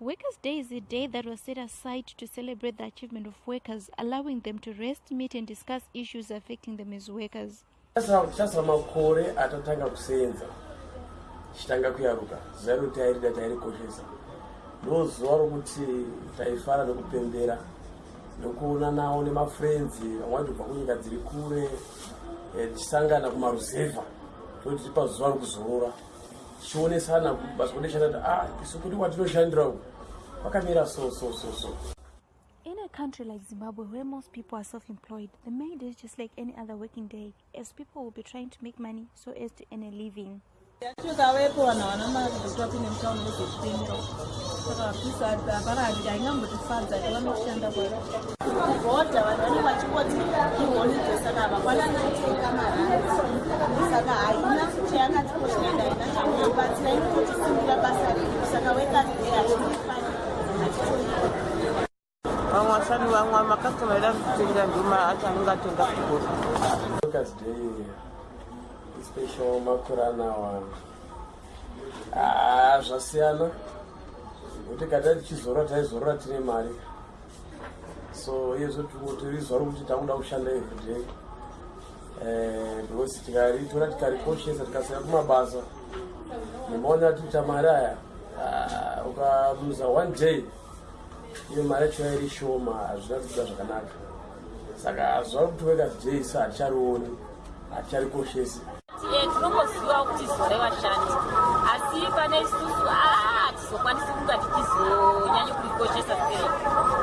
Workers' Day is a day that was set aside to celebrate the achievement of workers, allowing them to rest, meet, and discuss issues affecting them as workers. chasara makore atatanga kusenza. Tichitanga kuyaruka. Zuva rekuti tairida tairikoshesa ndo zuva rokuti taifara nekupembera nekuonanawo nemafriendzi vamwe tobva kunyika dziri kure eh, tichisangana kumaruzevha. Toti tiri pazuva rokuzorora tichionesana basa kudeshana kuti a ah, isu kuti kwatinoshandira uku vakamira so so so so In a country like Zimbabwe, where most people are self employed, the May Day is just like any other working day, as people will be trying to make money so as to earn a living. tikavepo vanhu havana mazuta kuine mutauro nezvekupemera saka vapisa havarandi haingambotifadza kuti vanoshanda kwavodha vanhu vanenge vachingoti iholide saka havakwanani kutenga marari saka kuti haina chamunobatsira inototisimbira basa redu saka wekazde hatiifani hatitoia vamwe vashandi vamwe makastoma eda kutengera ndima acho anenge atenga kugora workers day special makore anawa ah, zvasiyana. Kuti kata tichizorora taizorora tine mari. So iyezvo tiri zuva rokuti takuda kushanda everyday eh, because tikaritora tikarikoshesa tikasira kumabasa nemaona tiita mari aya ah, ukamuza one day iyo mari yacho yairi shoma hazvina kuita zvakanaka. Saka zuva rokuti workers day sa haticharioni haticharikoshesi tinongoziva kuti zuva revashandi asi pane isusu hatizokwanisi kunga tichizonyanya kurikoshesa sei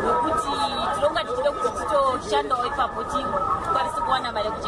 nokuti tinonga tichide kuti titoshandawo ipapo tikwanise kuwana mari yekuche